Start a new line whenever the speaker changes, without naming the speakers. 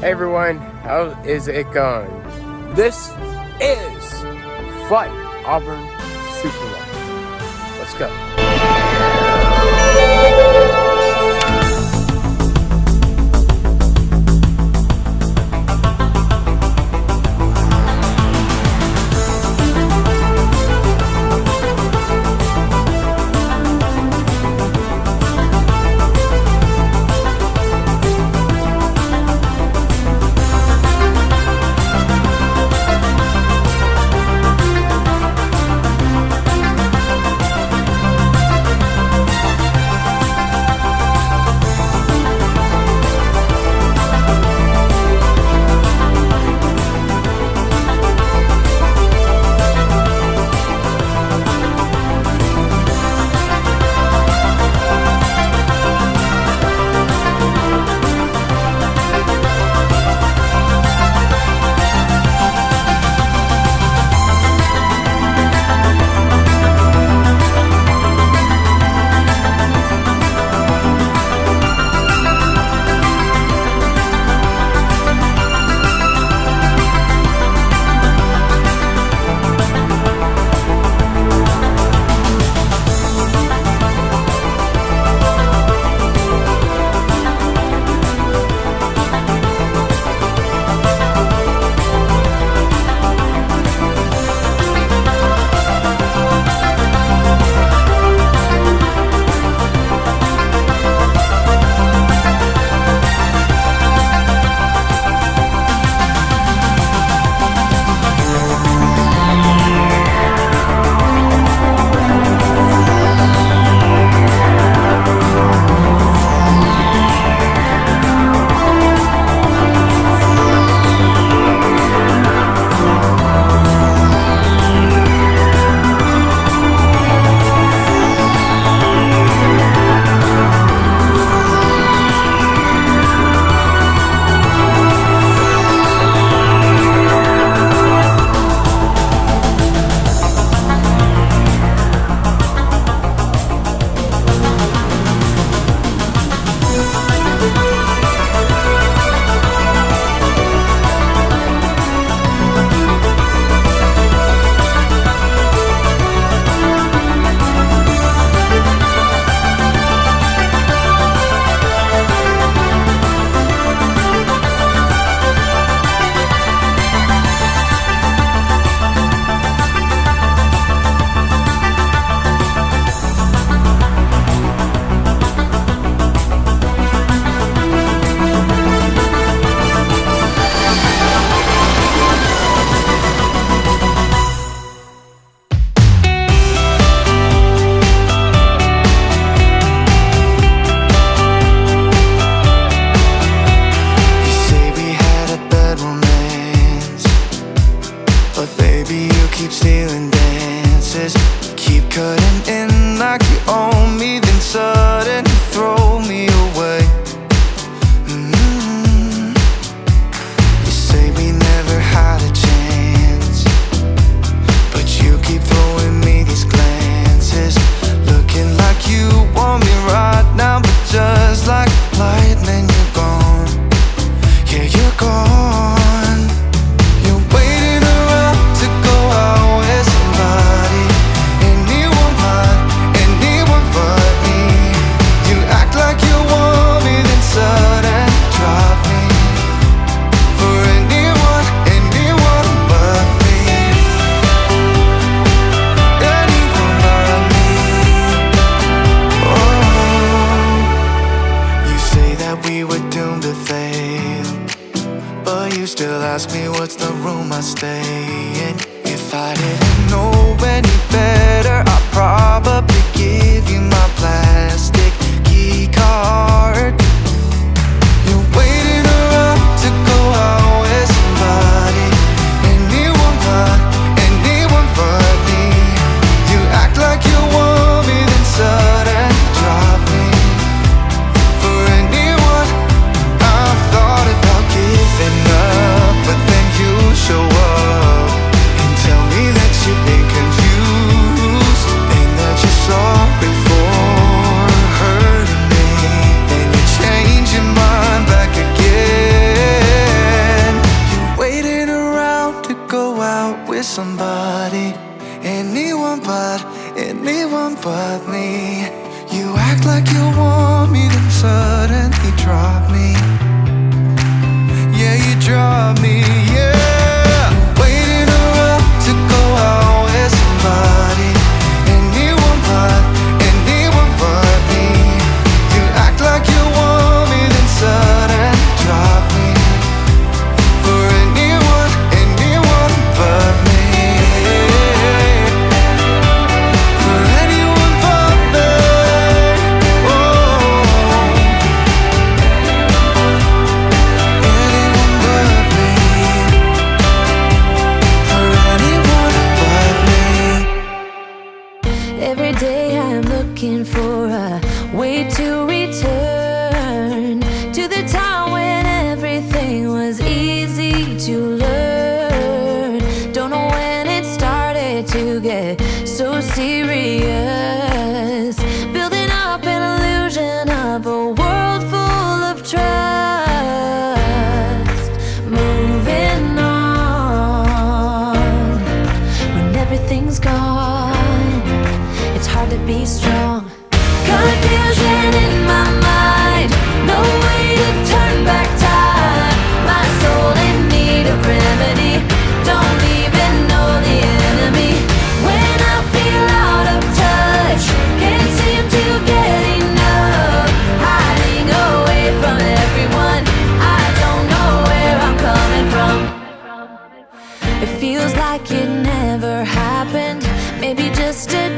Hey everyone, how is it going? This is Fight Auburn Super Bowl. Let's go.
not staying. If I didn't know any better I probably
be strong. Confusion in my mind. No way to turn back time. My soul in need of remedy. Don't even know the enemy. When I feel out of touch Can't seem to get enough. Hiding away from everyone. I don't know where I'm coming from. It feels like it never happened. Maybe just a